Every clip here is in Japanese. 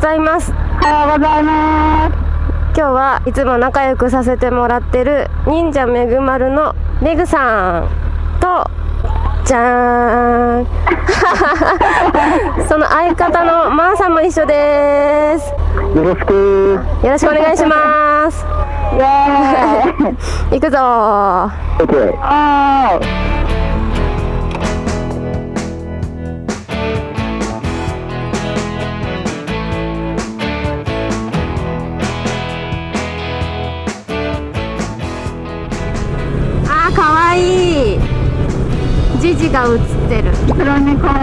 おはようございます。おはようございます。今日はいつも仲良くさせてもらってる忍者めぐまるのめぐさんとじゃーん。その相方のまーさんも一緒です。よろしくよろしくお願いします。イエーイ。行くぞージジが映ってる。黒猫。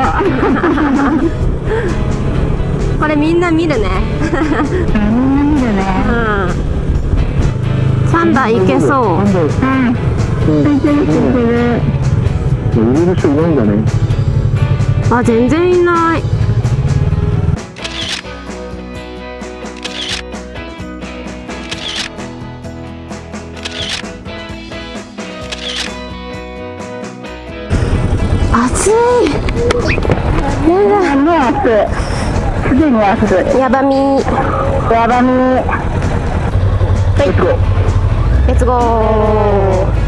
これみんな見るね。みんな見るうねん3台いけそう。うん。ついてるついてるる人いないん。だねあ全然いない暑い。やもう暑い。すでに暑いだやばみやばみレッツゴー。レッツゴー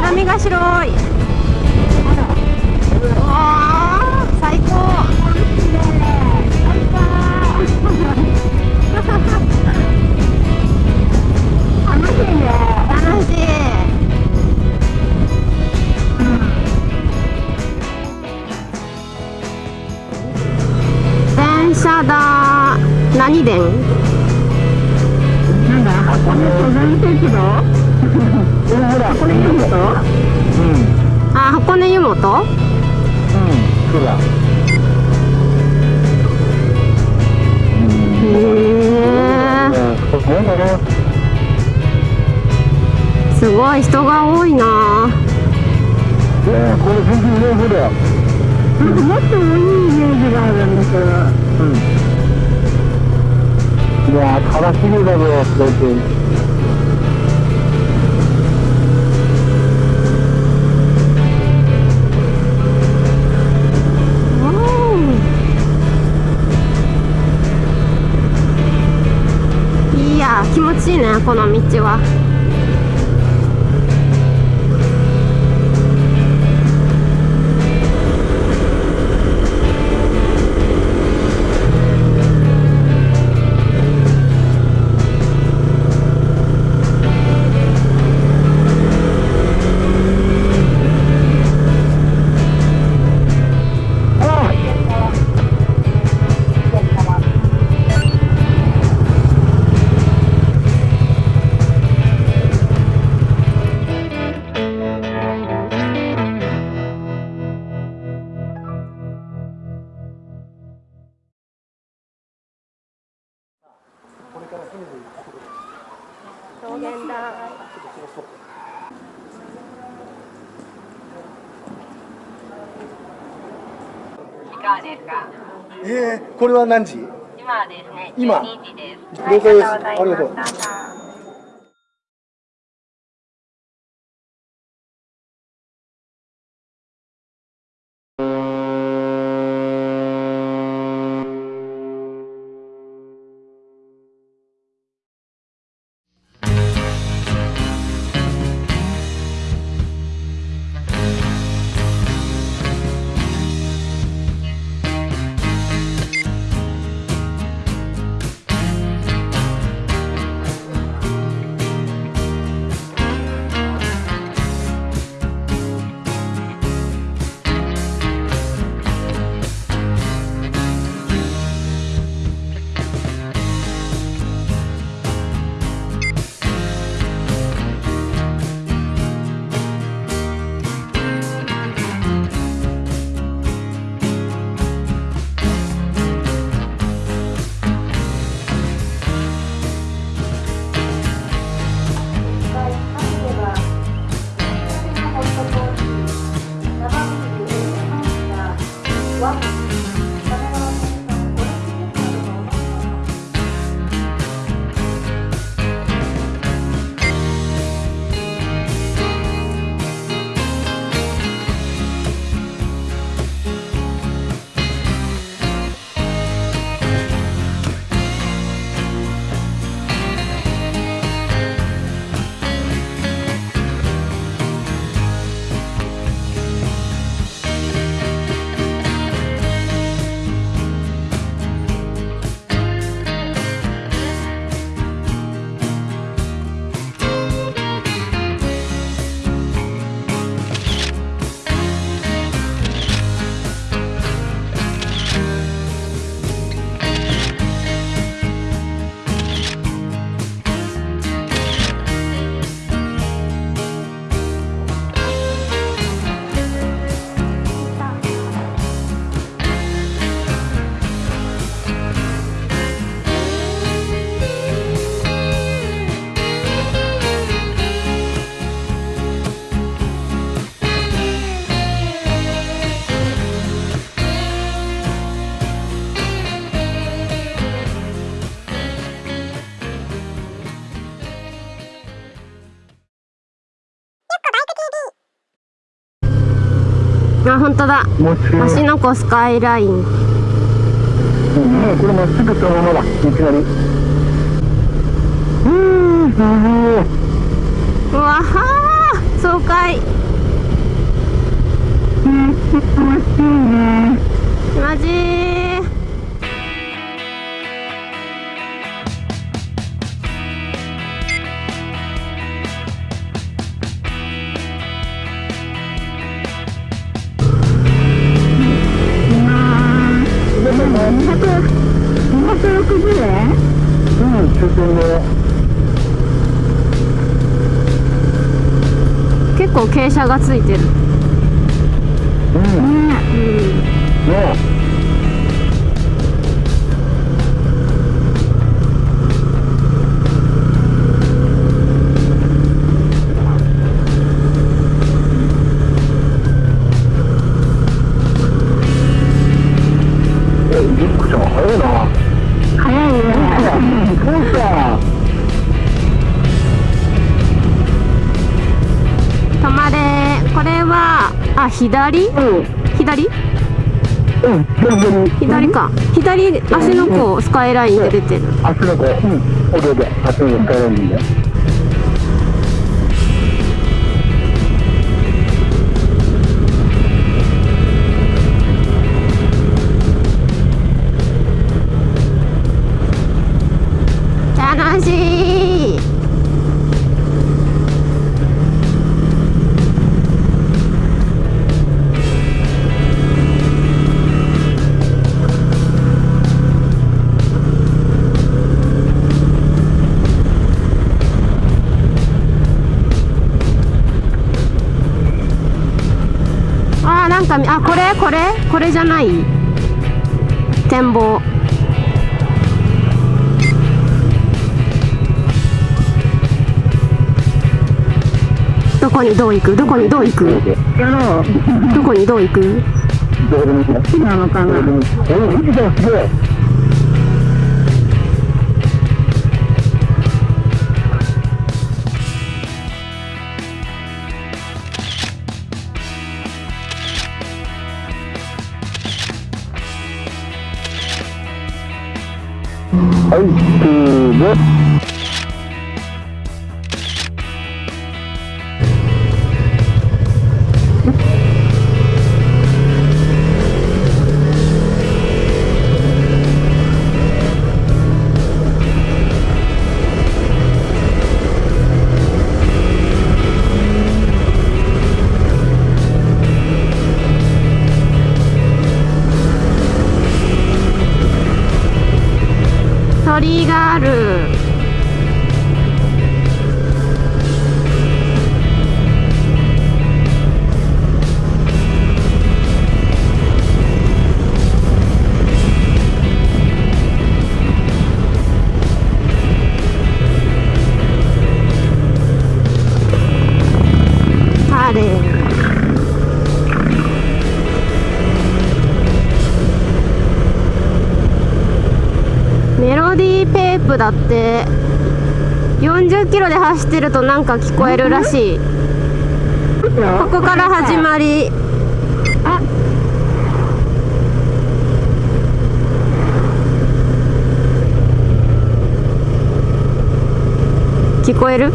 波が白い。わ最高。電車だ。何電？箱根湯本？うん。そうだへえすごい人が多いなこれ全然上手だよなん。かもっと多いイメージがあるん。だけどうん。いやー悲しみだぞだっていや気持ちいいねこの道は。桃源台い。かがですかえー、これは何時？今はですね今。12時です。了解です。ありがとう Welcome. 当だ。芦ノ湖スカイライン。うん、これまっすぐそのままだ、いきなり。うーん、すごい。うわはー爽快。マジーうん、中堅の。結構傾斜がついてる。うん、うんね。え、左？うん、左？うん、左。左か。左足の甲スカイラインで出てる。足の子、うん、おでで、足の子使えるんで。これ？これじゃない？展望。どこにどう行く？どこにどう行く？やろう？どこにどう行く？どうでもいいよ。好きなのかな。 아니, 그, 네? 鳥居がある。テープだって。40キロで走ってるとなんか聞こえるらしい。ここから始まり。聞こえる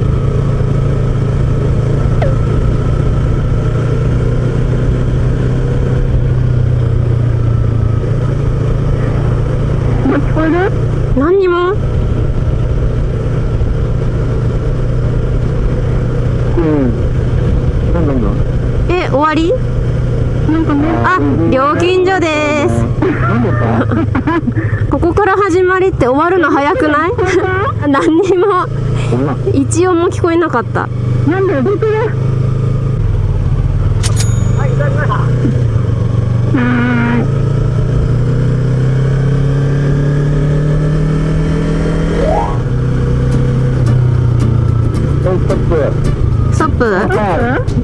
今聞こえる何にも？うん。なんだ？え終わり？なんかね。あ料金所です。ここから始まりって終わるの早くない？何にも。一音も聞こえなかった。なんだよどこ？だはーいはいストップストップはい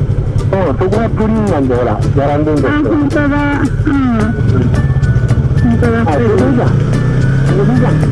うんそこがプリンなんでほら並んでんですよ本当だ。うん。本当だ。あ、それでいいじゃん。それでいいじゃん。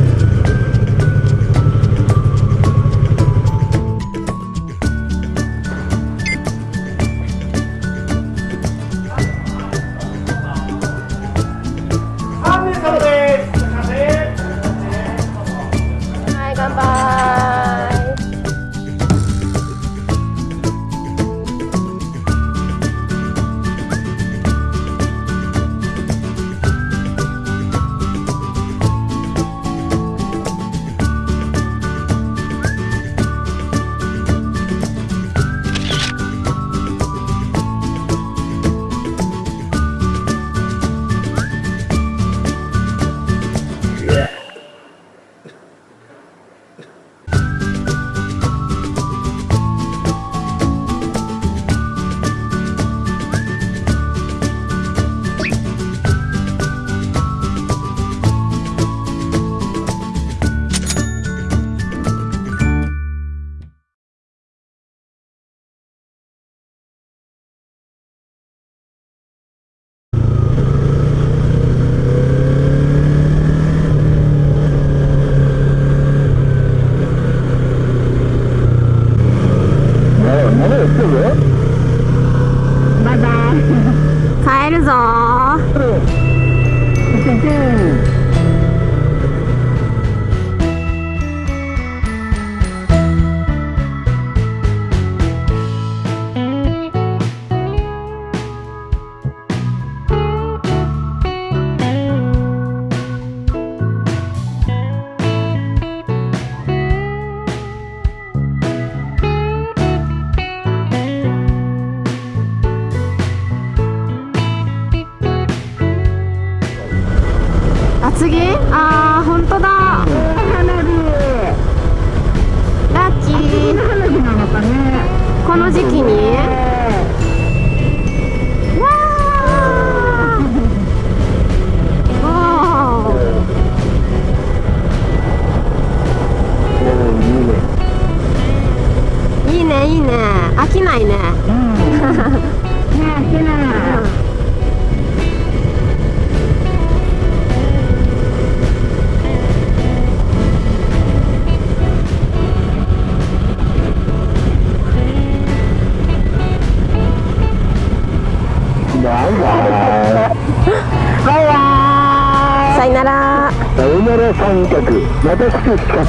なら。さよなら三脚。また来て企画。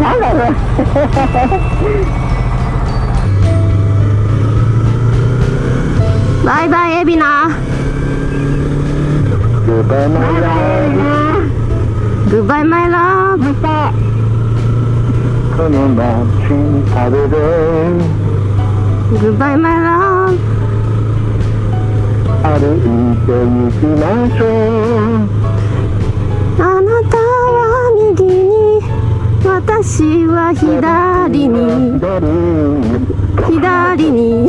なんだね。バイバイエビナグッバイマイラーグッバイマイラブ。この街に食べる。グッバイマイラブ。歩いて行きましょう。私は左に左に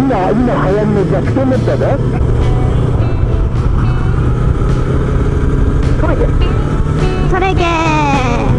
今、今流行りの逆転だったね。それげー